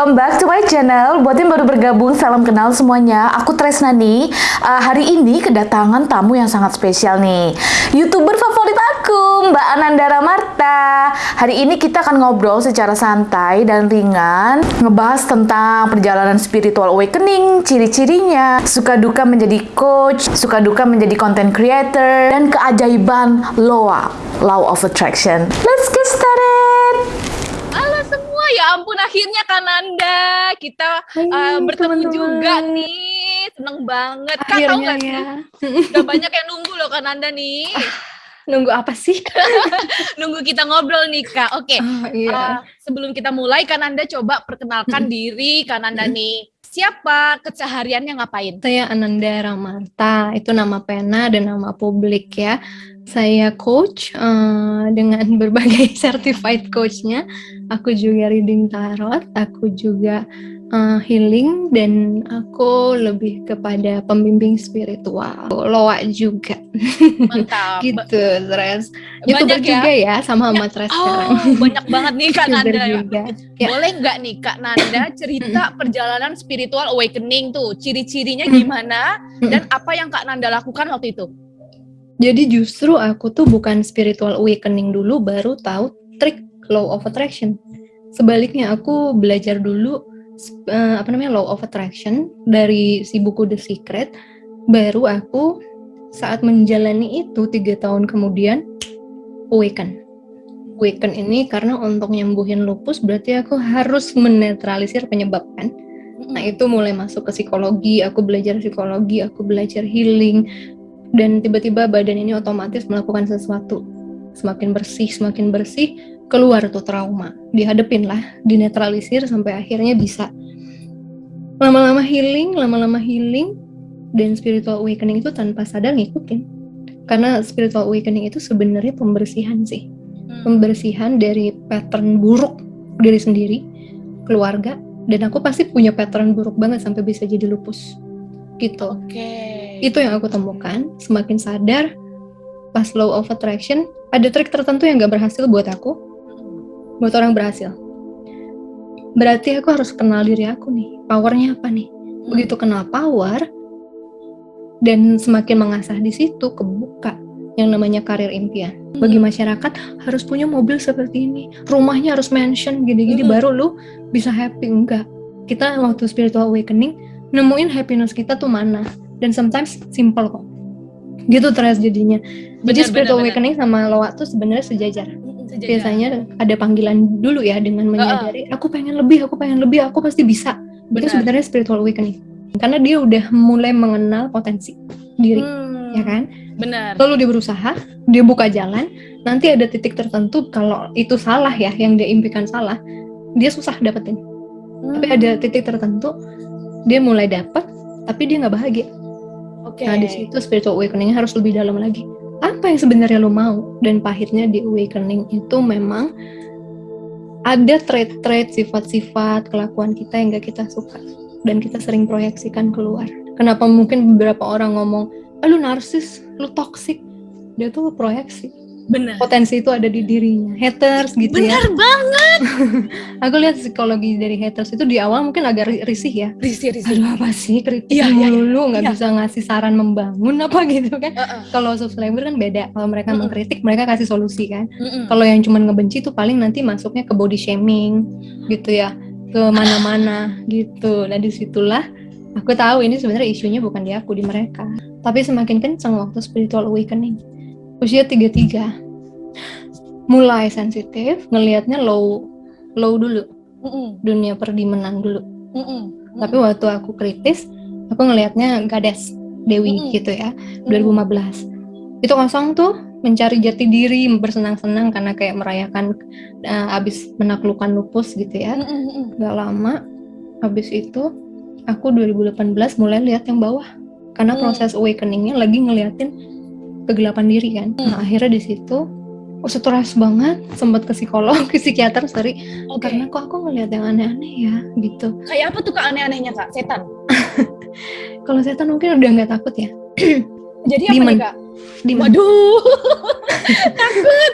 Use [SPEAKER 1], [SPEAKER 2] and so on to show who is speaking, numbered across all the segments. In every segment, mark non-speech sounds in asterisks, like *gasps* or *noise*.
[SPEAKER 1] welcome back to my channel. Buat yang baru bergabung, salam kenal semuanya. Aku Tresna nih. Uh, hari ini kedatangan tamu yang sangat spesial nih. Youtuber favorit aku, Mbak Anandara Marta. Hari ini kita akan ngobrol secara santai dan ringan, ngebahas tentang perjalanan spiritual awakening, ciri-cirinya, suka duka menjadi coach, suka duka menjadi content creator, dan keajaiban LOA, Law of Attraction. Let's get started!
[SPEAKER 2] Ya ampun akhirnya Kananda kita Hai, uh, bertemu teman -teman. juga nih. Seneng banget. Kak tahu gak sih? Ya. *laughs* Udah banyak yang nunggu loh Kananda nih. Ah,
[SPEAKER 3] nunggu apa sih? *laughs*
[SPEAKER 2] nunggu kita ngobrol nih Kak. Oke. Okay. Oh, iya. uh, sebelum kita mulai Kananda coba perkenalkan hmm. diri Kananda hmm. nih. Siapa kesehariannya ngapain?
[SPEAKER 3] Saya Ananda Ramarta, itu nama pena dan nama publik ya. Saya coach uh, dengan *laughs* berbagai certified coachnya. Aku juga reading tarot, aku juga uh, healing dan aku lebih kepada pembimbing spiritual. Loa juga.
[SPEAKER 2] Mantap. *laughs*
[SPEAKER 3] gitu, Tres. Youtuber ya? juga ya sama sama Tres
[SPEAKER 2] oh,
[SPEAKER 3] sekarang. *laughs*
[SPEAKER 2] banyak banget nih Kak Nanda. Juga. Ya. Boleh nggak nih Kak Nanda cerita perjalanan spiritual awakening tuh, ciri-cirinya gimana dan apa yang Kak Nanda lakukan waktu itu?
[SPEAKER 3] Jadi justru aku tuh bukan spiritual awakening dulu baru tahu trik law of attraction. Sebaliknya aku belajar dulu uh, apa namanya law of attraction dari si buku The Secret. Baru aku saat menjalani itu tiga tahun kemudian awaken. Awaken ini karena untuk nyembuhin lupus berarti aku harus menetralisir penyebab kan? Nah itu mulai masuk ke psikologi aku belajar psikologi aku belajar healing dan tiba-tiba badan ini otomatis melakukan sesuatu. Semakin bersih semakin bersih keluar tuh trauma. Dihadepin lah dinetralisir sampai akhirnya bisa. Lama-lama healing lama-lama healing dan spiritual awakening itu tanpa sadar ngikutin. Karena spiritual awakening itu sebenarnya pembersihan sih. Hmm. pembersihan dari pattern buruk diri sendiri keluarga dan aku pasti punya pattern buruk banget sampai bisa jadi lupus. Gitu.
[SPEAKER 2] Oke. okay.
[SPEAKER 3] Itu yang aku temukan semakin sadar pas law of attraction ada trik tertentu yang gak berhasil buat aku buat orang berhasil. Berarti aku harus kenal diri aku nih, powernya apa nih. Begitu kenal power, dan semakin mengasah di situ kebuka yang namanya karir impian. Bagi masyarakat harus punya mobil seperti ini, rumahnya harus mansion gini-gini baru lu bisa happy enggak. Kita waktu spiritual awakening nemuin happiness kita tuh mana dan sometimes simple kok. Gitu terus jadinya. Jadi spiritual bener, awakening bener. sama loa tuh sebenarnya sejajar biasanya ada panggilan dulu ya dengan menyadari uh, aku pengen lebih aku pengen lebih aku pasti bisa Benar. itu sebenarnya spiritual awakening karena dia udah mulai mengenal potensi diri hmm, ya kan
[SPEAKER 2] benar
[SPEAKER 3] lalu dia berusaha dia buka jalan nanti ada titik tertentu kalau itu salah ya yang dia impikan salah dia susah dapetin hmm. tapi ada titik tertentu dia mulai dapat tapi dia nggak bahagia okay. nah di situ spiritual awakening harus lebih dalam lagi. Apa yang sebenarnya lo mau? Dan pahitnya di awakening itu memang ada trait-trait sifat-sifat kelakuan kita yang gak kita suka. Dan kita sering proyeksikan keluar. Kenapa mungkin beberapa orang ngomong ah, lu narsis lu toxic. Dia tuh proyeksi
[SPEAKER 2] Benar.
[SPEAKER 3] Potensi itu ada di dirinya. Haters gitu
[SPEAKER 2] Benar
[SPEAKER 3] ya.
[SPEAKER 2] Benar banget. *laughs*
[SPEAKER 3] aku lihat psikologi dari haters itu di awal mungkin agak risih ya.
[SPEAKER 2] Risih, risih.
[SPEAKER 3] Aduh apa sih kritik iya, iya, mulu nggak iya. bisa ngasih saran membangun apa *laughs* gitu kan. Uh -uh. Kalau subscriber kan beda. Kalau mereka uh -uh. mengkritik mereka kasih solusi kan. Uh -uh. Kalau yang cuma ngebenci tuh paling nanti masuknya ke body shaming gitu ya. Ke mana-mana gitu. Nah di situlah aku tahu ini sebenarnya isunya bukan di aku di mereka. Tapi semakin kencang waktu spiritual awakening usia tiga tiga mulai sensitif ngelihatnya low low dulu mm -mm. dunia perdimenan dulu mm -mm. tapi waktu aku kritis aku ngelihatnya gades Dewi mm -mm. gitu ya 2015 itu kosong tuh mencari jati diri bersenang-senang karena kayak merayakan uh, abis menaklukkan lupus gitu ya mm gak lama habis itu aku 2018 mulai lihat yang bawah karena mm. proses awakeningnya lagi ngeliatin kegelapan diri kan. Hmm. Nah, akhirnya di situ oh stres banget, sempat ke psikolog, *laughs* ke psikiater, sorry. Okay. Karena kok aku ngeliat yang aneh-aneh ya, gitu.
[SPEAKER 2] Kayak apa tuh kak aneh-anehnya kak? Setan? *laughs*
[SPEAKER 3] Kalau setan mungkin udah nggak takut ya. *clears throat*
[SPEAKER 2] Jadi apa nih kak?
[SPEAKER 3] Di
[SPEAKER 2] Waduh, *laughs* takut.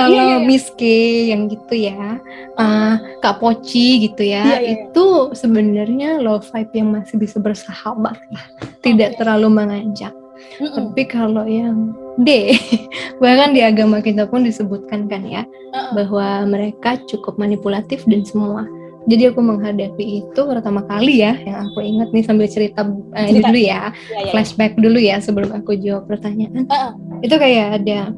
[SPEAKER 3] Kalau
[SPEAKER 2] Iya, iya, iya.
[SPEAKER 3] Miss K yang gitu ya, uh, Kak Poci gitu ya,
[SPEAKER 2] Iya, iya, iya.
[SPEAKER 3] itu sebenarnya low vibe yang masih bisa bersahabat lah, tidak terlalu mengajak.
[SPEAKER 2] Mm-mm.
[SPEAKER 3] Tapi kalau yang D, *laughs* bahkan di agama kita pun disebutkan kan ya,
[SPEAKER 2] Uh-uh.
[SPEAKER 3] bahwa mereka cukup manipulatif dan semua. Jadi aku menghadapi itu pertama kali ya, yang aku ingat nih sambil cerita eh, ini
[SPEAKER 2] Cerita.
[SPEAKER 3] dulu ya,
[SPEAKER 2] Iya, iya.
[SPEAKER 3] flashback dulu ya sebelum aku jawab pertanyaan.
[SPEAKER 2] Uh-uh.
[SPEAKER 3] Itu kayak ada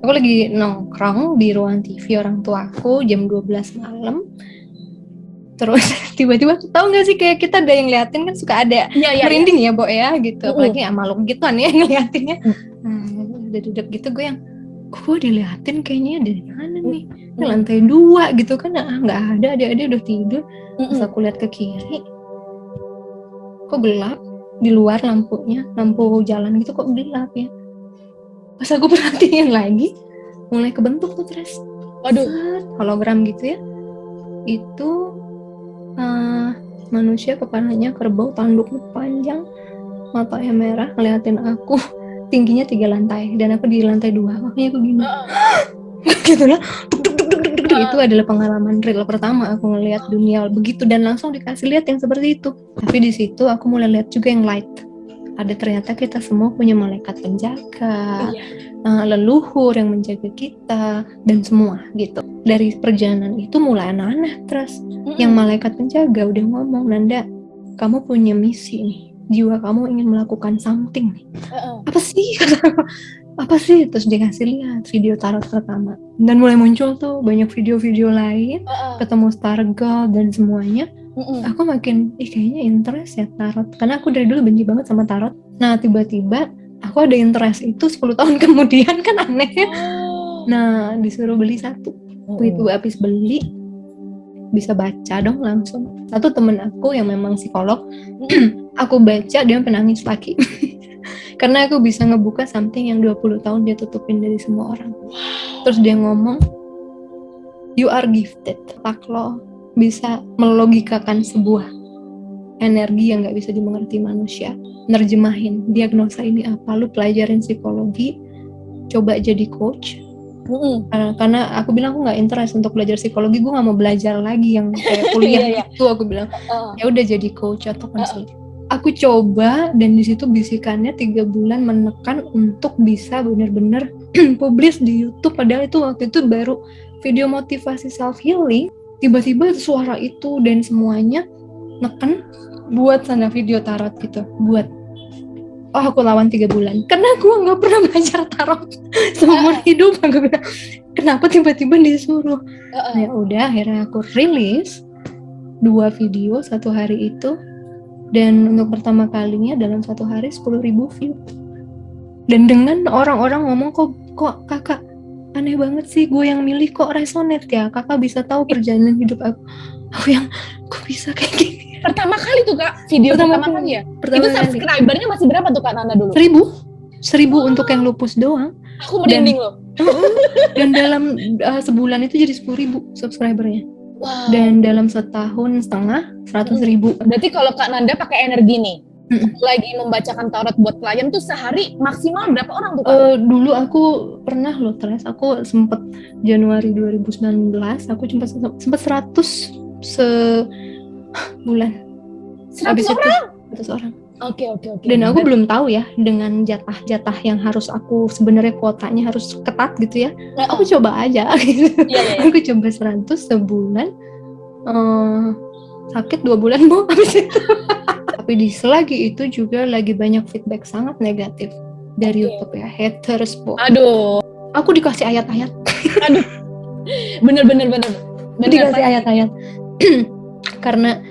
[SPEAKER 3] aku lagi nongkrong di ruang TV orang tuaku jam 12 malam. Terus *laughs* tiba-tiba tahu nggak sih kayak kita ada yang liatin kan suka ada
[SPEAKER 2] iya, iya.
[SPEAKER 3] merinding ya, Bo ya gitu. Apalagi sama lo gituan ya ngeliatinnya.
[SPEAKER 2] Mm.
[SPEAKER 3] Nah, udah duduk gitu gue yang gue diliatin kayaknya dari mana nih? Ini
[SPEAKER 2] Mm.
[SPEAKER 3] lantai dua gitu kan ah, nggak ada, adik-adik udah tidur. Terus
[SPEAKER 2] Mm-mm.
[SPEAKER 3] aku lihat ke kiri, kok gelap di luar lampunya, lampu jalan gitu kok gelap ya. Pas aku *laughs* perhatiin lagi, mulai kebentuk tuh tres
[SPEAKER 2] Waduh.
[SPEAKER 3] Hologram gitu ya. Itu eh, manusia kepalanya kerbau, tanduknya panjang, matanya merah, ngeliatin aku. *laughs* Tingginya tiga lantai dan aku di lantai dua, makanya aku gini *gasps* *gasps* gitu lah Duk, duk, duk, duk, duk, duk.
[SPEAKER 2] Ah.
[SPEAKER 3] itu adalah pengalaman real pertama aku ngelihat dunia begitu dan langsung dikasih lihat yang seperti itu tapi di situ aku mulai lihat juga yang light ada ternyata kita semua punya malaikat penjaga
[SPEAKER 2] Iya.
[SPEAKER 3] eh, leluhur yang menjaga kita dan semua gitu. Dari perjalanan itu mulai aneh-aneh terus.
[SPEAKER 2] Mm-mm.
[SPEAKER 3] yang malaikat penjaga udah ngomong Nanda kamu punya misi nih. Jiwa kamu ingin melakukan something nih.
[SPEAKER 2] Uh-uh.
[SPEAKER 3] apa sih? *laughs* Apa sih? Terus dikasih lihat video tarot pertama. Dan mulai muncul tuh banyak video-video lain.
[SPEAKER 2] Uh-uh.
[SPEAKER 3] ketemu star dan semuanya
[SPEAKER 2] Mm-mm.
[SPEAKER 3] aku makin ih kayaknya interest ya tarot. Karena aku dari dulu benci banget sama tarot. Nah tiba-tiba aku ada interest itu 10 tahun *laughs* kemudian kan aneh ya.
[SPEAKER 2] Oh.
[SPEAKER 3] nah disuruh beli satu. Waktu itu habis beli bisa baca dong langsung. Satu temen aku yang memang psikolog *clears throat* aku baca dia penangis lagi. *laughs* Karena aku bisa ngebuka something yang 20 tahun dia tutupin dari semua orang. Terus dia ngomong you are gifted tak lo bisa melogikakan sebuah energi yang nggak bisa dimengerti manusia. Nerjemahin diagnosa ini apa lu pelajarin psikologi coba jadi coach.
[SPEAKER 2] Mm-mm.
[SPEAKER 3] karena, karena aku bilang aku nggak interest untuk belajar psikologi gue nggak mau belajar lagi yang kayak *laughs* kuliah
[SPEAKER 2] Iya, iya.
[SPEAKER 3] itu aku bilang.
[SPEAKER 2] Uh-uh.
[SPEAKER 3] ya udah jadi coach atau konsultan aku coba dan di situ bisikannya tiga bulan menekan untuk bisa benar-benar *clears throat* publish di YouTube. Padahal itu waktu itu baru video motivasi self healing tiba-tiba suara itu dan semuanya neken buat sana video tarot gitu. Buat oh aku lawan tiga bulan. Karena aku nggak pernah belajar tarot *laughs* seumur hidup aku bilang kenapa tiba-tiba disuruh. Ya udah akhirnya aku rilis dua video satu hari itu. Dan untuk pertama kalinya dalam satu hari 10.000 view. Dan dengan orang-orang ngomong kok kok kakak aneh banget sih gue yang milih kok resonate ya. Kakak bisa tahu perjalanan hidup aku. Aku yang kok bisa kayak gini?
[SPEAKER 2] Pertama kali tuh kak, video
[SPEAKER 3] Pertama
[SPEAKER 2] pertama,
[SPEAKER 3] kali.
[SPEAKER 2] ya.
[SPEAKER 3] pertama
[SPEAKER 2] itu subscribernya masih berapa tuh kak Nanda dulu?
[SPEAKER 3] seribu. Seribu untuk yang lupus doang.
[SPEAKER 2] Aku merinding loh.
[SPEAKER 3] dan dalam uh, sebulan itu jadi 10.000 subscribernya.
[SPEAKER 2] Wow.
[SPEAKER 3] dan dalam setahun setengah 100.000 ribu.
[SPEAKER 2] Berarti kalau kak Nanda pakai energi nih, Lagi membacakan tarot buat klien tuh sehari maksimal berapa orang tuh kak?
[SPEAKER 3] Eh, dulu aku pernah loh Tres, aku sempet Januari 2019 aku cuma sempet 100 sebulan
[SPEAKER 2] 100
[SPEAKER 3] habis
[SPEAKER 2] orang?
[SPEAKER 3] itu 100 orang
[SPEAKER 2] Oke oke oke.
[SPEAKER 3] dan aku belum tahu ya dengan jatah-jatah yang harus aku sebenarnya kuotanya harus ketat gitu ya
[SPEAKER 2] Nah,
[SPEAKER 3] aku coba aja gitu *laughs*
[SPEAKER 2] Iya iya. iya. *laughs*
[SPEAKER 3] aku coba 100 sebulan eh, sakit dua bulan mau habis itu *laughs* tapi di selagi itu juga lagi banyak feedback sangat negatif dari
[SPEAKER 2] Oke.
[SPEAKER 3] YouTube ya haters po
[SPEAKER 2] Aduh,
[SPEAKER 3] aku dikasih ayat-ayat.
[SPEAKER 2] Bener bener bener. Bener
[SPEAKER 3] dikasih ayat-ayat. *clears throat* Karena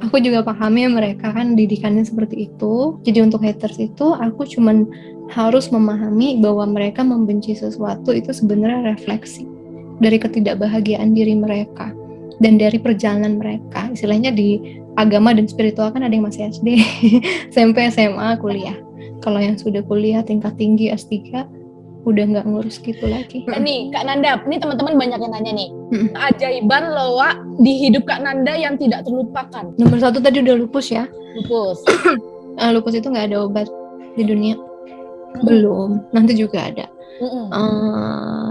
[SPEAKER 3] aku juga pahami mereka kan didikannya seperti itu. Jadi untuk haters itu aku cuman harus memahami bahwa mereka membenci sesuatu itu sebenarnya refleksi dari ketidakbahagiaan diri mereka dan dari perjalanan mereka. Istilahnya di agama dan spiritual kan ada yang masih SD SMP *laughs* SMA kuliah kalau yang sudah kuliah tingkat tinggi S3 udah nggak ngurus gitu lagi
[SPEAKER 2] Eh, nih Kak Nanda, ini teman-teman banyak yang nanya nih.
[SPEAKER 3] Mm.
[SPEAKER 2] Keajaiban loa di hidup Kak Nanda yang tidak terlupakan.
[SPEAKER 3] nomor satu tadi udah lupus ya
[SPEAKER 2] Lupus. *clears throat*
[SPEAKER 3] Ah, lupus itu nggak ada obat di dunia Belum, nanti juga ada. Uh,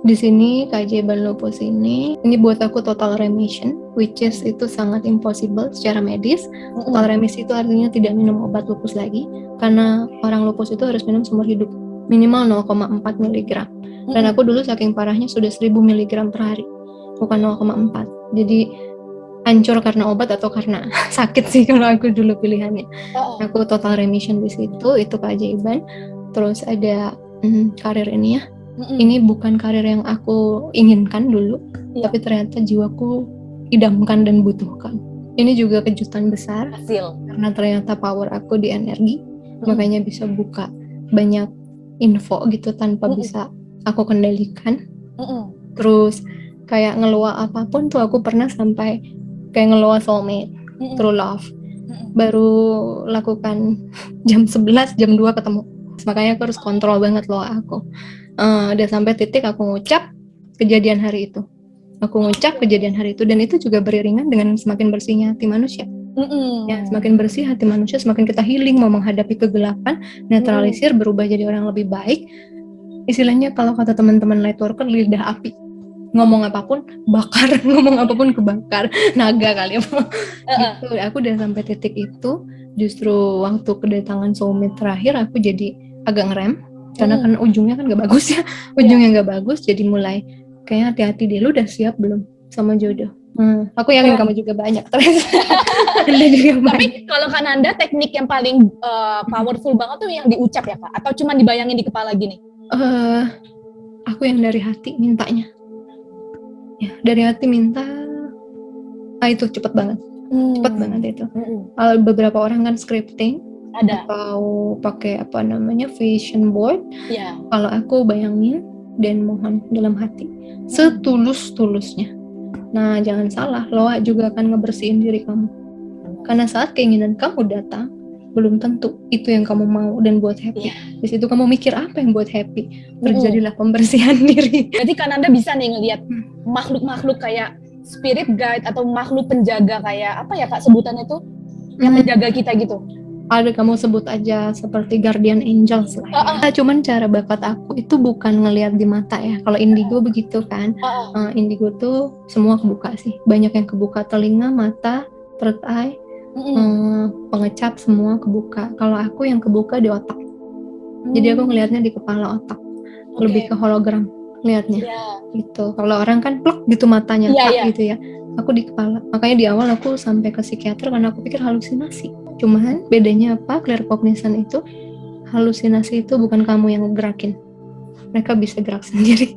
[SPEAKER 3] di sini keajaiban lupus ini, ini buat aku total remission, which is itu sangat impossible secara medis. Total remission itu artinya tidak minum obat lupus lagi, karena orang lupus itu harus minum seumur hidup minimal 0,4 mg. Dan aku dulu saking parahnya sudah 1000 mg per hari, bukan 0,4. Jadi hancur karena obat atau karena *laughs* sakit sih kalau aku dulu pilihannya. Aku total remission di situ, itu keajaiban. Terus ada hmm, karir ini ya. Ini bukan karir yang aku inginkan dulu, ya. tapi ternyata jiwaku idamkan dan butuhkan. Ini juga kejutan besar
[SPEAKER 2] Hasil.
[SPEAKER 3] karena ternyata power aku di energi, mm. makanya bisa buka banyak info gitu tanpa mm. bisa aku kendalikan. Mm Terus kayak ngeluah apa pun tuh aku pernah sampai kayak ngeluah soulmate, mm true love. Mm Baru lakukan *laughs* jam 11, jam 2 ketemu. Makanya aku harus kontrol banget loh aku uh, udah sampai titik aku ngucap kejadian hari itu. Aku ngucap kejadian hari itu dan itu juga beriringan dengan semakin bersihnya hati manusia. Mm-mm. ya semakin bersih hati manusia semakin kita healing mau menghadapi kegelapan netralisir mm. berubah jadi orang lebih baik. Istilahnya kalau kata teman-teman light worker lidah api. Ngomong apa pun bakar. *laughs* Ngomong apa pun kebakar. Naga kali ya. Gitu. Aku udah sampai titik itu. Justru waktu kedatangan soulmate terakhir aku jadi agak ngerem karena hmm. kan ujungnya kan gak bagus ya *laughs* ujungnya yeah. gak bagus jadi mulai kayaknya hati-hati deh lu udah siap belum sama jodoh Hmm, aku yakin kamu juga banyak *laughs* terus.
[SPEAKER 2] juga banyak. Tapi kalau kan anda teknik yang paling uh, powerful banget tuh yang diucap ya kak? Atau cuma dibayangin di kepala gini?
[SPEAKER 3] Uh, aku yang dari hati mintanya. Ya dari hati minta. Ah itu cepet banget, hmm. cepet banget itu. Hmm. beberapa orang kan scripting,
[SPEAKER 2] ada
[SPEAKER 3] atau pakai apa namanya vision board
[SPEAKER 2] ya.
[SPEAKER 3] kalau aku bayangin dan mohon dalam hati setulus tulusnya nah jangan salah lo juga akan ngebersihin diri kamu karena saat keinginan kamu datang belum tentu itu yang kamu mau dan buat happy. Yeah. Di situ kamu mikir apa yang buat happy. Terjadilah pembersihan *laughs* diri.
[SPEAKER 2] Jadi kan Anda bisa nih ngelihat hmm. makhluk-makhluk kayak spirit guide atau makhluk penjaga kayak apa ya Kak sebutannya tuh yang hmm. menjaga kita gitu
[SPEAKER 3] ada kamu sebut aja seperti guardian angels lah. Ya. Uh -uh. Cuman cara bakat aku itu bukan ngelihat di mata ya. Kalau indigo begitu kan. Uh -uh. Uh, indigo tuh semua kebuka sih. Banyak yang kebuka telinga, mata, third eye, uh -uh. Uh, pengecap semua kebuka. Kalau aku yang kebuka di otak. Hmm. Jadi aku ngelihatnya di kepala otak. Okay. Lebih ke hologram lihatnya. Yeah. Gitu. Kalau orang kan plek gitu matanya yeah, yeah. gitu ya. Aku di kepala. Makanya di awal aku sampai ke psikiater karena aku pikir halusinasi Cuman bedanya apa? Claircognizant itu halusinasi itu bukan kamu yang gerakin. Mereka bisa gerak *laughs* sendiri.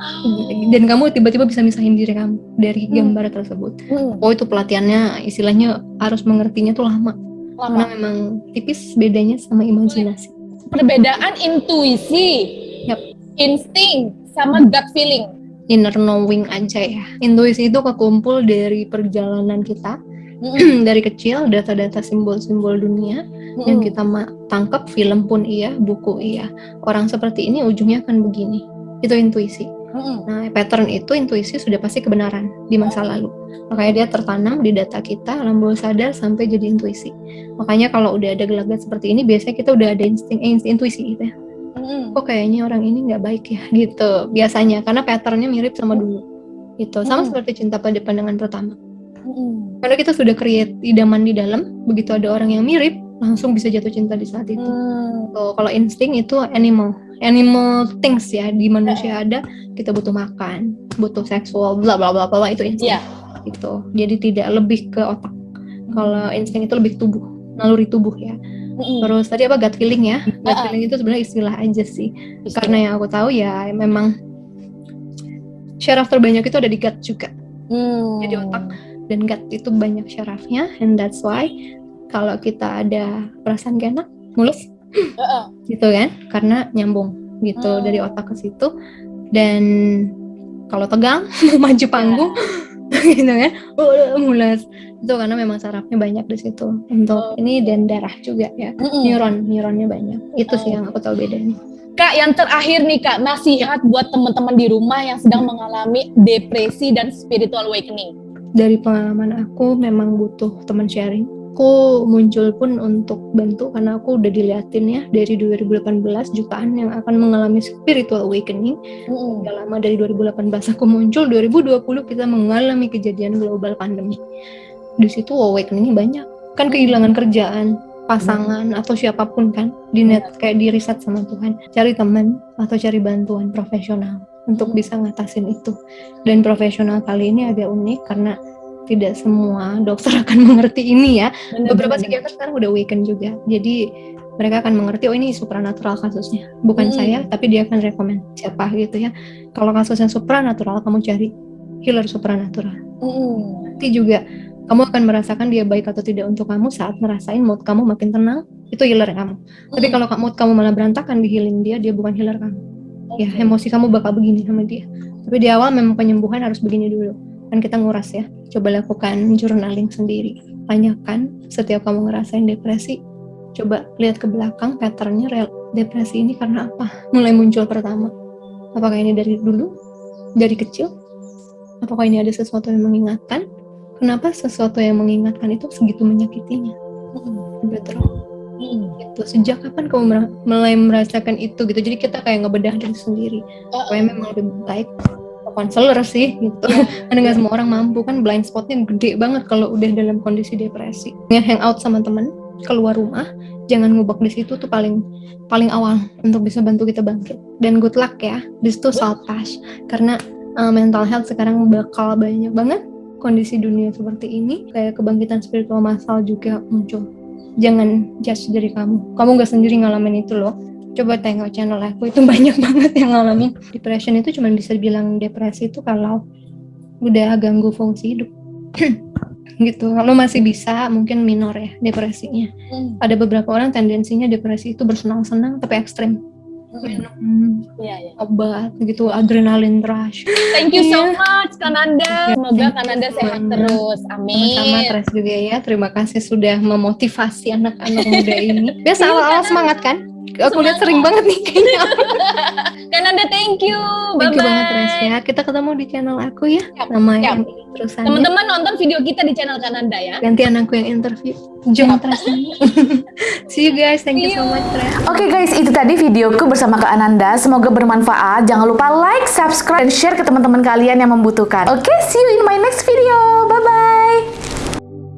[SPEAKER 3] Oh. Dan kamu tiba-tiba bisa misahin diri kamu dari hmm. gambar hmm. tersebut. Hmm. Oh itu pelatihannya istilahnya harus mengertinya tuh lama. lama. Karena memang tipis bedanya sama imajinasi.
[SPEAKER 2] Perbedaan intuisi, yep. insting, sama gut feeling.
[SPEAKER 3] Inner knowing aja ya. Intuisi itu kekumpul dari perjalanan kita *clears throat* dari kecil data-data simbol-simbol dunia mm. yang kita tangkap film pun iya buku iya. Orang seperti ini ujungnya akan begini. Itu intuisi. Mm. nah pattern itu intuisi sudah pasti kebenaran di masa lalu. Makanya dia tertanam di data kita alam bawah sadar sampai jadi intuisi. Makanya kalau udah ada gelagat seperti ini biasanya kita udah ada insting eh, intuisi gitu ya. Mm. kok kayaknya orang ini nggak baik ya gitu. Biasanya karena patternnya mirip sama dulu. Gitu. Sama mm. seperti cinta pada pandangan pertama karena kita sudah create idaman di dalam, begitu ada orang yang mirip, langsung bisa jatuh cinta di saat itu. Hmm. So, kalau insting itu animal, animal things ya di manusia ada, kita butuh makan, butuh seksual, bla bla bla bla itu insting. Yeah. Gitu. Jadi tidak lebih ke otak. Kalau insting itu lebih tubuh, naluri tubuh ya. Mm-hmm. Terus tadi apa gut feeling ya? Gut uh-uh. feeling itu sebenarnya istilah aja sih. Istilah. Karena yang aku tahu ya memang syaraf terbanyak itu ada di gut juga. Hmm. Jadi otak dan gut itu banyak syarafnya and that's why kalau kita ada perasaan gak enak mulus *laughs* gitu kan karena nyambung gitu uh. dari otak ke situ dan kalau tegang *laughs* maju panggung yeah. *laughs* gitu kan uh, mulus itu karena memang sarafnya banyak di situ untuk uh. ini dan darah juga ya uh-uh. neuron neuronnya banyak itu uh. sih yang aku tahu bedanya
[SPEAKER 2] Kak, yang terakhir nih Kak, nasihat buat teman-teman di rumah yang sedang mengalami depresi dan spiritual awakening
[SPEAKER 3] dari pengalaman aku memang butuh teman sharing aku muncul pun untuk bantu karena aku udah diliatin ya dari 2018 jutaan yang akan mengalami spiritual awakening. Mm. Udah lama dari 2018 aku muncul, 2020 kita mengalami kejadian global pandemi. Di situ awakeningnya banyak. Kan kehilangan kerjaan, pasangan mm. atau siapa pun kan di net mm. kayak di riset sama Tuhan. Cari teman atau cari bantuan profesional untuk mm. bisa ngatasin itu. Dan profesional kali ini agak unik karena tidak semua dokter *laughs* akan mengerti ini ya. Benar, Beberapa psikiater sekarang udah awaken juga. Jadi mereka akan mengerti oh ini supranatural kasusnya. Bukan hmm. saya, tapi dia akan rekomend siapa gitu ya. Kalau kasus yang supranatural kamu cari healer supranatural. Hmm. Nanti juga kamu akan merasakan dia baik atau tidak untuk kamu saat merasain mood kamu makin tenang, itu healer kamu. Hmm. Tapi kalau mood kamu malah berantakan di healing dia, dia bukan healer kamu. Ya, emosi kamu bakal begini sama dia. Tapi di awal memang penyembuhan harus begini dulu. Kan kita nguras ya. Coba lakukan journaling sendiri. Tanyakan setiap kamu ngerasain depresi. Coba lihat ke belakang patternnya real depresi ini karena apa? Mulai muncul pertama. Apakah ini dari dulu? Dari kecil? Apakah ini ada sesuatu yang mengingatkan? Kenapa sesuatu yang mengingatkan itu segitu menyakitinya? Hmm. betul hmm. itu sejak kapan kamu mulai merasakan itu gitu? Jadi kita kayak ngebedah diri sendiri. Supaya memang lebih baik. Konselor sih gitu. *laughs* Karena nggak semua orang mampu kan blind spotnya gede banget kalau udah dalam kondisi depresi. Ya hangout sama temen keluar rumah jangan ngubek di situ tuh paling paling awal untuk bisa bantu kita bangkit. Dan good luck ya this too pass. Karena uh, mental health sekarang bakal banyak banget kondisi dunia seperti ini. Kayak kebangkitan spiritual massal juga muncul jangan judge dari kamu. Kamu gak sendiri ngalamin itu loh. Coba tengok channel aku itu *laughs* banyak banget yang ngalamin. Depression itu cuma bisa dibilang depresi itu kalau udah ganggu fungsi hidup. *clears throat* Gitu. Kalau masih bisa mungkin minor ya depresinya. Hmm. ada beberapa orang tendensinya depresi itu bersenang-senang tapi ekstrim minum ya, ya. obat gitu adrenalin rush.
[SPEAKER 2] Thank you so iya. much Kananda semoga Kananda sehat terus. Amin.
[SPEAKER 3] Sama Tres juga ya terima kasih sudah memotivasi anak-anak muda ini. *laughs* Biasa awal-awal semangat kan aku lihat sering banget nih kayaknya. *laughs*
[SPEAKER 2] Kananda thank you. Bye
[SPEAKER 3] thank you banget Res ya. Kita ketemu di channel aku ya. Yap, Nama yap. yang
[SPEAKER 2] terusan. Teman-teman nonton video kita di channel Kananda ya.
[SPEAKER 3] Gantian aku yang interview. Jom Tres. *laughs* See you guys. Thank you so much Tres.
[SPEAKER 1] Oke okay, guys, itu tadi videoku bersama Kak Ananda. Semoga bermanfaat. Jangan lupa like, subscribe, dan share ke teman-teman kalian yang membutuhkan. Oke, okay, see you in my next video. Bye bye.